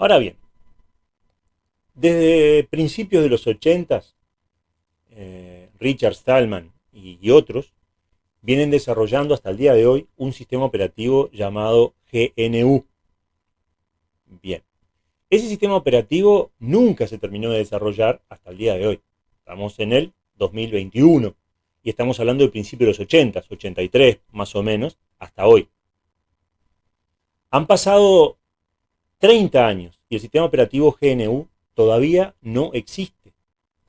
Ahora bien, desde principios de los 80, eh, Richard Stallman y, otros vienen desarrollando hasta el día de hoy un sistema operativo llamado GNU. Bien, ese sistema operativo nunca se terminó de desarrollar hasta el día de hoy. Estamos en el 2021 y estamos hablando del principio de los 80, 83 más o menos, hasta hoy. Han pasado 30 años y el sistema operativo GNU todavía no existe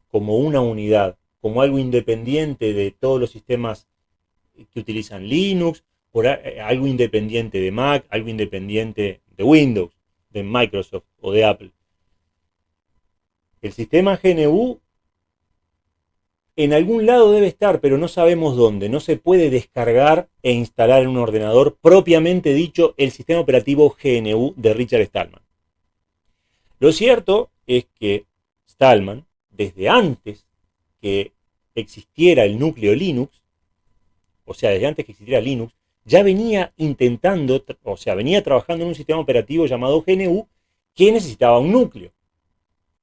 como una unidad, como algo independiente de todos los sistemas que utilizan Linux, por algo independiente de Mac, algo independiente de Windows, de Microsoft o de Apple. El sistema GNU en algún lado debe estar, pero no sabemos dónde. No se puede descargar e instalar en un ordenador propiamente dicho el sistema operativo GNU de Richard Stallman. Lo cierto es que Stallman, desde antes que existiera el núcleo Linux, o sea, desde antes que existiera Linux, ya venía intentando, o sea, venía trabajando en un sistema operativo llamado GNU que necesitaba un núcleo.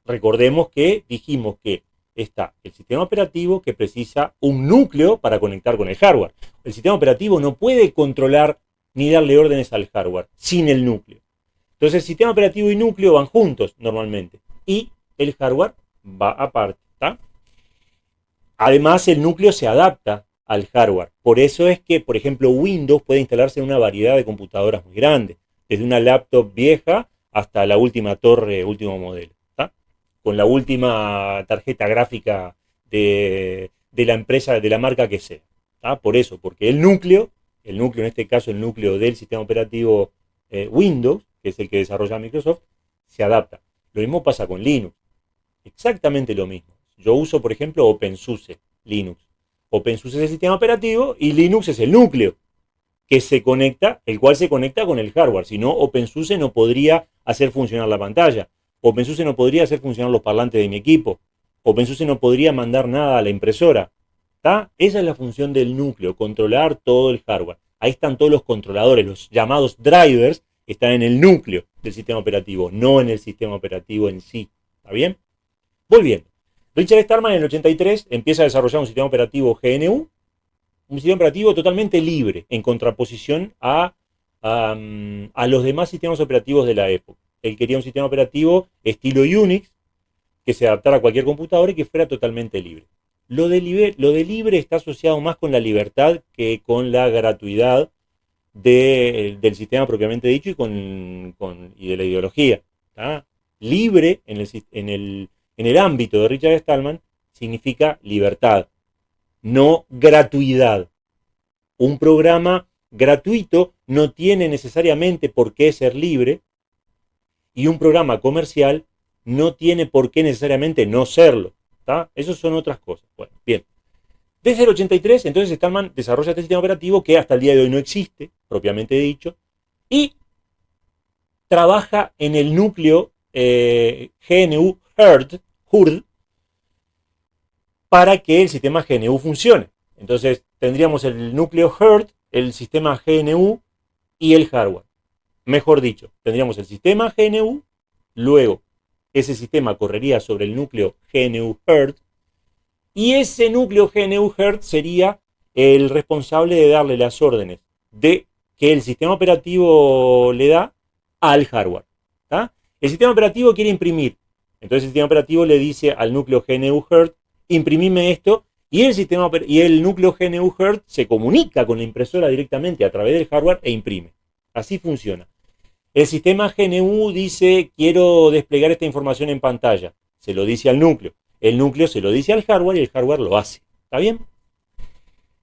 Recordemos que dijimos que está el sistema operativo que precisa un núcleo para conectar con el hardware. El sistema operativo no puede controlar ni darle órdenes al hardware sin el núcleo. Entonces el sistema operativo y núcleo van juntos normalmente y el hardware va aparte. Además el núcleo se adapta al hardware. Por eso es que, por ejemplo, Windows puede instalarse en una variedad de computadoras muy grandes, desde una laptop vieja hasta la última torre, último modelo con la última tarjeta gráfica de, la empresa, de la marca que sea. Por eso, porque el núcleo, el núcleo en este caso el núcleo del sistema operativo eh, Windows, que es el que desarrolla Microsoft, se adapta. Lo mismo pasa con Linux. Exactamente lo mismo. Yo uso, por ejemplo, OpenSUSE Linux. OpenSUSE es el sistema operativo y Linux es el núcleo que se conecta, el cual se conecta con el hardware. Si no, OpenSUSE no podría hacer funcionar la pantalla. OpenSUSE no podría hacer funcionar los parlantes de mi equipo. OpenSUSE no podría mandar nada a la impresora. Esa es la función del núcleo, controlar todo el hardware. Ahí están todos los controladores, los llamados drivers, están en el núcleo del sistema operativo, no en el sistema operativo en sí. ¿Está bien? Volviendo. Richard Stallman en el 83 empieza a desarrollar un sistema operativo GNU, un sistema operativo totalmente libre, en contraposición a, a los demás sistemas operativos de la época él quería un sistema operativo estilo Unix, que se adaptara a cualquier computadora y que fuera totalmente libre. Lo de, libre, está asociado más con la libertad que con la gratuidad del sistema propiamente dicho y, con, de la ideología. Libre en el, en el ámbito de Richard Stallman significa libertad, no gratuidad. Un programa gratuito no tiene necesariamente por qué ser libre, y un programa comercial no tiene por qué necesariamente no serlo. ¿está? Esas son otras cosas. Bueno, bien. Desde el 83, entonces Stallman desarrolla este sistema operativo que hasta el día de hoy no existe, propiamente dicho, y trabaja en el núcleo eh, GNU HURD, HURD para que el sistema GNU funcione. Entonces tendríamos el núcleo HURD, el sistema GNU y el hardware. Mejor dicho, tendríamos el sistema GNU, luego ese sistema correría sobre el núcleo GNU HERD, y ese núcleo GNU HERD sería el responsable de darle las órdenes de que el sistema operativo le da al hardware. El sistema operativo quiere imprimir, entonces el sistema operativo le dice al núcleo GNU HERD, imprimime esto, y el, y el núcleo GNU HERD se comunica con la impresora directamente a través del hardware e imprime. Así funciona. El sistema GNU dice, quiero desplegar esta información en pantalla. Se lo dice al núcleo. El núcleo se lo dice al hardware y el hardware lo hace. ¿Está bien?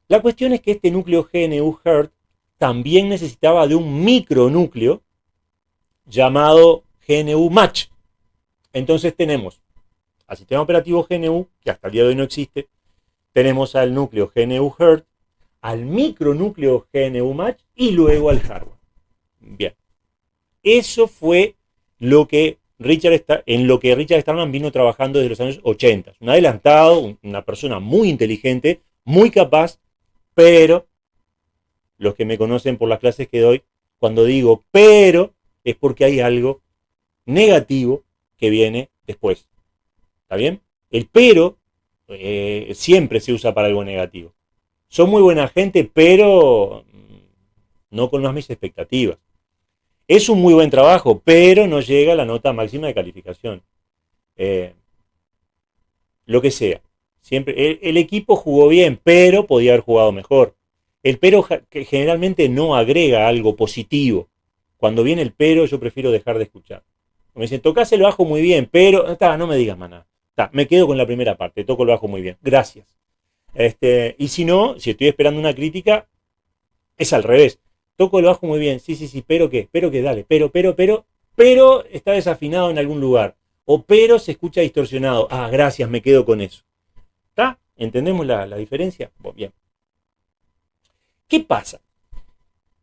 La cuestión es que este núcleo GNU HERD también necesitaba de un micronúcleo llamado GNU Match. Entonces tenemos al sistema operativo GNU, que hasta el día de hoy no existe, tenemos al núcleo GNU HERD, al micronúcleo GNU Match y luego al hardware. Eso fue lo que Richard en lo que Richard Stallman vino trabajando desde los años 80. Un adelantado, una persona muy inteligente, muy capaz, pero los que me conocen por las clases que doy, cuando digo pero, es porque hay algo negativo que viene después. ¿Está bien? El pero eh, siempre se usa para algo negativo. Son muy buena gente, pero mm, no con las mis expectativas. Es un muy buen trabajo, pero no llega a la nota máxima de calificación. Eh, lo que sea. Siempre, el, equipo jugó bien, pero podía haber jugado mejor. El pero que generalmente no agrega algo positivo. Cuando viene el pero, yo prefiero dejar de escuchar. Me dicen, tocas el bajo muy bien, pero no me digas más nada. me quedo con la primera parte, toco el bajo muy bien. Gracias. Este, y si no, si estoy esperando una crítica, es al revés. Toco el bajo muy bien, sí, sí, sí, pero qué, pero qué, dale, pero, pero, pero, pero está desafinado en algún lugar. O pero se escucha distorsionado. Ah, gracias, me quedo con eso. ¿Está? ¿Entendemos la, diferencia? bien. ¿Qué pasa?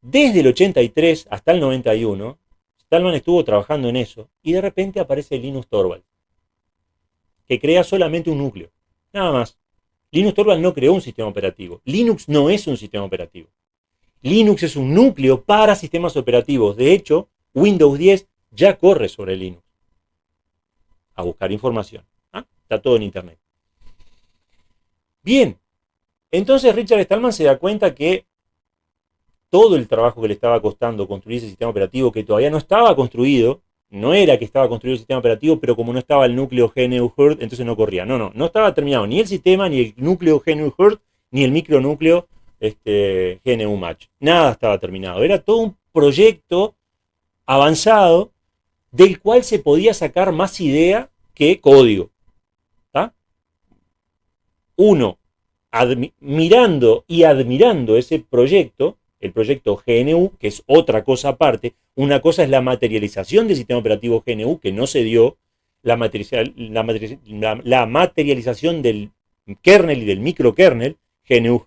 Desde el 83 hasta el 91, Stallman estuvo trabajando en eso y de repente aparece Linux Torvald, que crea solamente un núcleo. Nada más. Linux Torvald no creó un sistema operativo. Linux no es un sistema operativo. Linux es un núcleo para sistemas operativos. De hecho, Windows 10 ya corre sobre Linux. A buscar información. ¿ah? Está todo en Internet. Bien, entonces Richard Stallman se da cuenta que todo el trabajo que le estaba costando construir ese sistema operativo, que todavía no estaba construido, no era que estaba construido el sistema operativo, pero como no estaba el núcleo GNU Hurt, entonces no corría. No, no, no estaba terminado ni el sistema, ni el núcleo GNU Hurt, ni el micronúcleo este, GNU Match. Nada estaba terminado. Era todo un proyecto avanzado del cual se podía sacar más idea que código. Uno, mirando y admirando ese proyecto, el proyecto GNU, que es otra cosa aparte, una cosa es la materialización del sistema operativo GNU, que no se dio, la, la materialización del kernel y del microkernel, GNU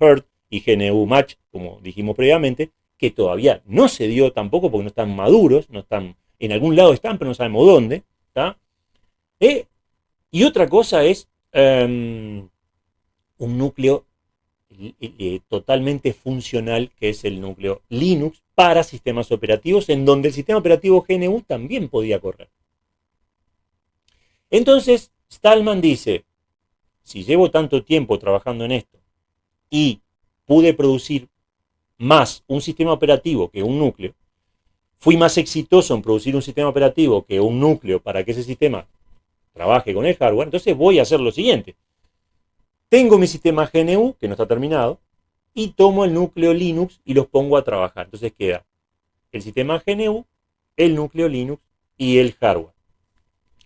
Y GNU Match, como dijimos previamente, que todavía no se dio tampoco porque no están maduros, no están, en algún lado están, pero no sabemos dónde. Eh, y otra cosa es em, un núcleo eh, totalmente funcional, que es el núcleo Linux, para sistemas operativos, en donde el sistema operativo GNU también podía correr. Entonces, Stallman dice, si llevo tanto tiempo trabajando en esto y pude producir más un sistema operativo que un núcleo, fui más exitoso en producir un sistema operativo que un núcleo para que ese sistema trabaje con el hardware, entonces voy a hacer lo siguiente. Tengo mi sistema GNU, que no está terminado, y tomo el núcleo Linux y los pongo a trabajar. Entonces queda el sistema GNU, el núcleo Linux y el hardware.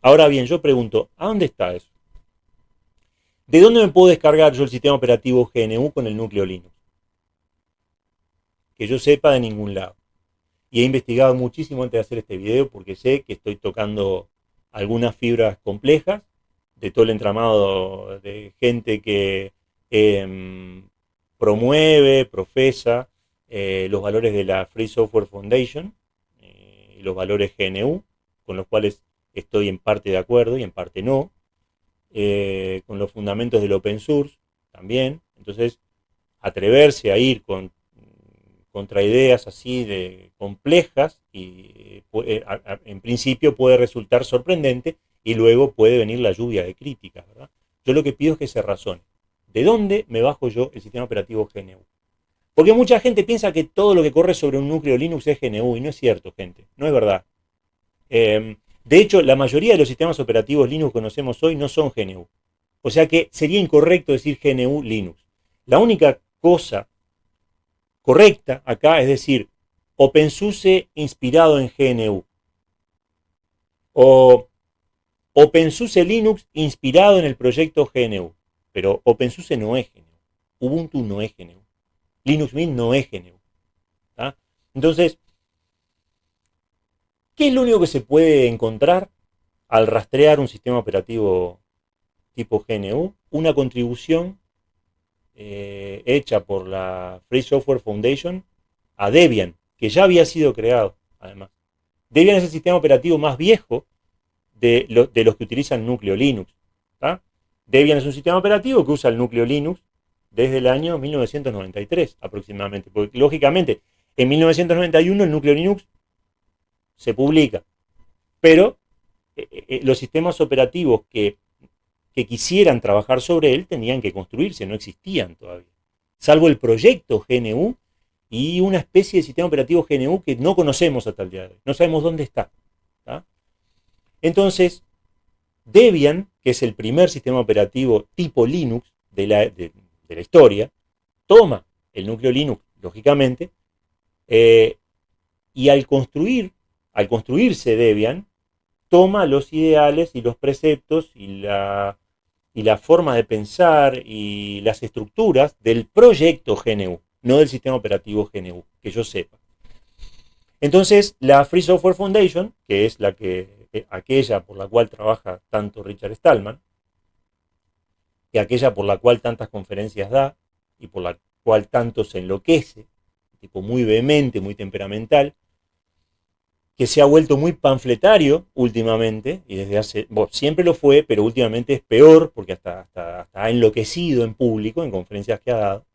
Ahora bien, yo pregunto, ¿a dónde está eso? ¿De dónde me puedo descargar yo el sistema operativo GNU con el núcleo Linux? Que yo sepa de ningún lado. Y he investigado muchísimo antes de hacer este video porque sé que estoy tocando algunas fibras complejas de todo el entramado de gente que em, promueve, profesa eh, los valores de la Free Software Foundation eh, los valores GNU, con los cuales estoy en parte de acuerdo y en parte no. Eh, con los fundamentos del open source también. Entonces, atreverse a ir con, contra ideas así de complejas y eh, en principio puede resultar sorprendente y luego puede venir la lluvia de críticas. Yo lo que pido es que se razone. ¿De dónde me bajo yo el sistema operativo GNU? Porque mucha gente piensa que todo lo que corre sobre un núcleo Linux es GNU y no es cierto, gente. No es verdad. Em, de hecho, la mayoría de los sistemas operativos Linux que conocemos hoy no son GNU. O sea que sería incorrecto decir GNU Linux. La única cosa correcta acá es decir OpenSUSE inspirado en GNU. O OpenSUSE Linux inspirado en el proyecto GNU. Pero OpenSUSE no es GNU. Ubuntu no es GNU. Linux Mint no es GNU. Entonces, ¿Qué es lo único que se puede encontrar al rastrear un sistema operativo tipo GNU? Una contribución eh, hecha por la Free Software Foundation a Debian, que ya había sido creado, además. Debian es el sistema operativo más viejo de, los que utilizan núcleo Linux. Debian es un sistema operativo que usa el núcleo Linux desde el año 1993 aproximadamente. Porque lógicamente, en 1991 el núcleo Linux se publica. Pero eh, los sistemas operativos que, que quisieran trabajar sobre él tenían que construirse, no existían todavía. Salvo el proyecto GNU y una especie de sistema operativo GNU que no conocemos hasta el día de hoy. No sabemos dónde está. Entonces, Debian, que es el primer sistema operativo tipo Linux de la, historia, toma el núcleo Linux, lógicamente, eh, y al construir, al construirse Debian, toma los ideales y los preceptos y la, y forma de pensar y las estructuras del proyecto GNU, no del sistema operativo GNU, que yo sepa. Entonces, la Free Software Foundation, que es la que, eh, aquella por la cual trabaja tanto Richard Stallman, y aquella por la cual tantas conferencias da, y por la cual tanto se enloquece, tipo muy vehemente, muy temperamental, que se ha vuelto muy panfletario últimamente, y desde hace, siempre lo fue, pero últimamente es peor, porque hasta, hasta, ha enloquecido en público, en conferencias que ha dado.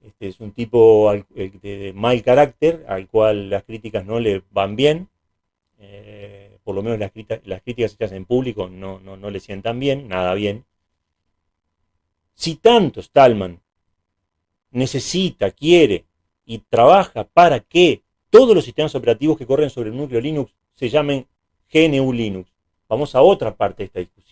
Este es un tipo de mal carácter, al cual las críticas no le van bien, eh, por lo menos las, las, críticas hechas en público no, no, no le sientan bien, nada bien. Si tanto Stallman necesita, quiere y trabaja para que todos los sistemas operativos que corren sobre el núcleo Linux se llamen GNU Linux. Vamos a otra parte de esta discusión.